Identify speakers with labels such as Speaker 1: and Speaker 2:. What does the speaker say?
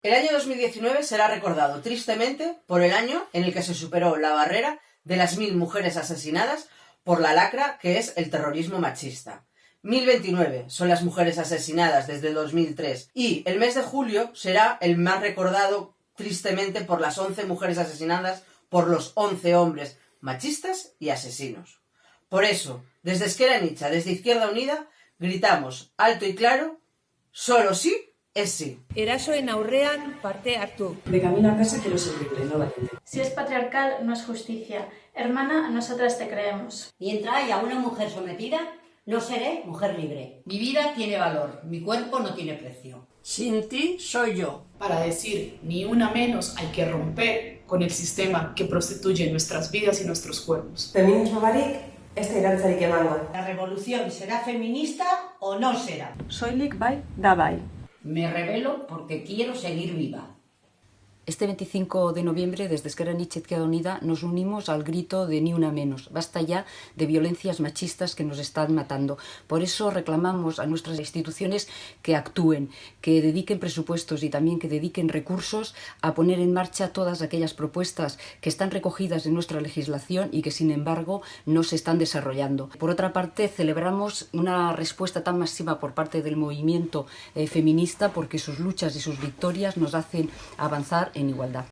Speaker 1: El año 2019 será recordado tristemente por el año en el que se superó la barrera de las mil mujeres asesinadas por la lacra que es el terrorismo machista. 1029 son las mujeres asesinadas desde 2003 y el mes de julio será el más recordado tristemente por las 11 mujeres asesinadas por los 11 hombres machistas y asesinos. Por eso, desde Esquerra Nicha, desde Izquierda Unida, gritamos alto y claro, solo sí es sí.
Speaker 2: Erasoen aurrean parte hartu.
Speaker 3: De camino a casa quiero ser libre, no valiente.
Speaker 4: Si es patriarcal, no es justicia. Hermana, nosotras te creemos.
Speaker 5: Mientras haya una mujer sometida, no seré mujer libre.
Speaker 6: Mi vida tiene valor, mi cuerpo no tiene precio.
Speaker 7: Sin ti soy yo.
Speaker 8: Para decir ni una menos hay que romper con el sistema que prostituye nuestras vidas y nuestros cuerpos.
Speaker 3: Feminismo barik, este irantzarik emango.
Speaker 5: La revolución será feminista o no será.
Speaker 3: Soilik bai, da bai.
Speaker 6: Me revelo porque quiero seguir viva.
Speaker 9: Este 25 de noviembre, desde Esquerra Nietzsche Izquierda Unida, nos unimos al grito de ni una menos. Basta ya de violencias machistas que nos están matando. Por eso reclamamos a nuestras instituciones que actúen, que dediquen presupuestos y también que dediquen recursos a poner en marcha todas aquellas propuestas que están recogidas en nuestra legislación y que, sin embargo, no se están desarrollando. Por otra parte, celebramos una respuesta tan masiva por parte del movimiento eh, feminista porque sus luchas y sus victorias nos hacen avanzar en igualdad.